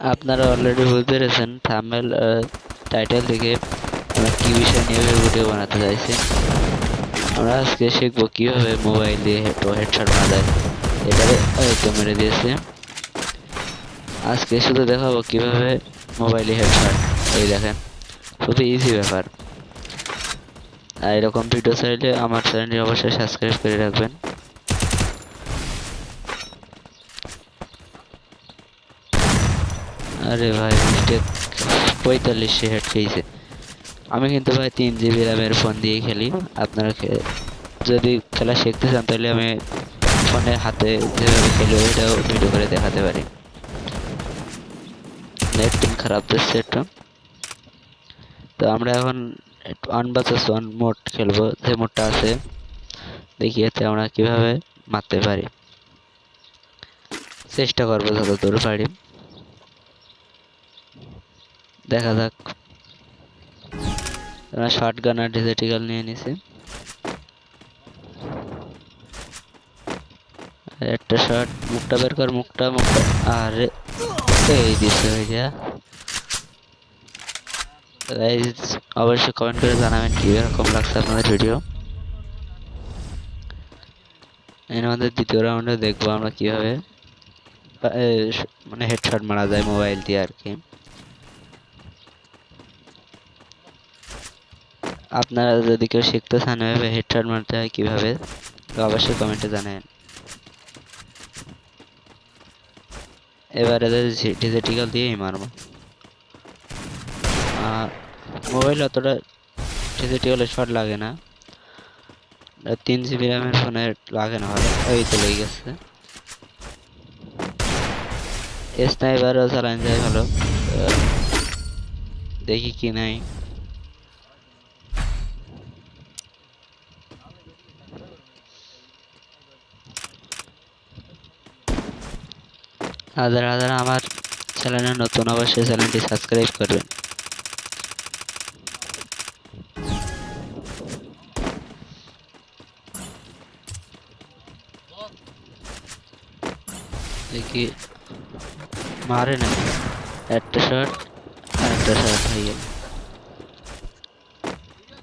আপনারা অলরেডি বুঝতে পেরেছেন থাম্বনেল টাইটেল থেকে আমরা কি বিষয় নিয়ে ভিডিও বানাতে চাইছি। আমরা আজকে শিখব কীভাবে মোবাইল দিয়ে হেড হেডশট মারা যায়। এবারে এই তো মেরে দিয়েছে। আজকে শুধু দেখাবো কীভাবে মোবাইলে হেডশট এই দেখেন খুবই ইজি ব্যাপার। আর এরকম ভিডিও চাইলে আমার চ্যানেলটি অবশ্যই সাবস্ক্রাইব করে রাখবেন। আরে ভাই মিস্টেক পঁয়তাল্লিশে হেড খেয়েছে। আমি কিন্তু ভাই তিন জিবি র্যামের ফোন দিয়ে খেলি। আপনারা যদি খেলা শিখতে চান, তাহলে আমি ফোনে হাতে যেভাবে খেলি, ওইটাও ভিডিও করে দেখাতে পারি। নেট পিন খারাপ দিচ্ছে একটু। তো আমরা এখন ওয়ান বাচাস ওয়ান মোড খেলব। যে মোডটা আছে, দেখি এতে আমরা কীভাবে মারতে পারি। চেষ্টা করব যতদূর পারি। দেখা যাক। আমরা শর্ট গান আর ডিজিটিক্যাল নিয়ে নিছি। একটা শর্ট মুখটা বের কর, মুখটা মুখটা। আরে, এই দিছে ভাইয়া। গাইজ অবশ্যই কমেন্ট করে জানাবেন কীরকম লাগছে আপনাদের ভিডিও এর মধ্যে দ্বিতীয় রাউন্ডে দেখব আমরা কীভাবে। মানে হেডশট মারা যায় মোবাইল দিয়ে আর কি। আপনারা যদি কেউ শিখতে চান এভাবে হেডশট মারতে হয় কীভাবে, তো অবশ্যই কমেন্টে জানাবেন। এবারে ডিজিটিক্যাল দিয়েই মারবো। মোবাইল অতটা ডিজিটিক্যালে শট লাগে না। তিন জিবি র্যামের ফোনে লাগে না ভালো ওই তো লেগে গেছে। স্নাইপারও চালান যায় ভালো। দেখি কি নাই। হাজার হাজার আমার চ্যানেলে নতুন অবশ্যই চ্যানেলটি সাবস্ক্রাইব করবেন। মারে না একটা শট আর একটা শট হয়ে গেল।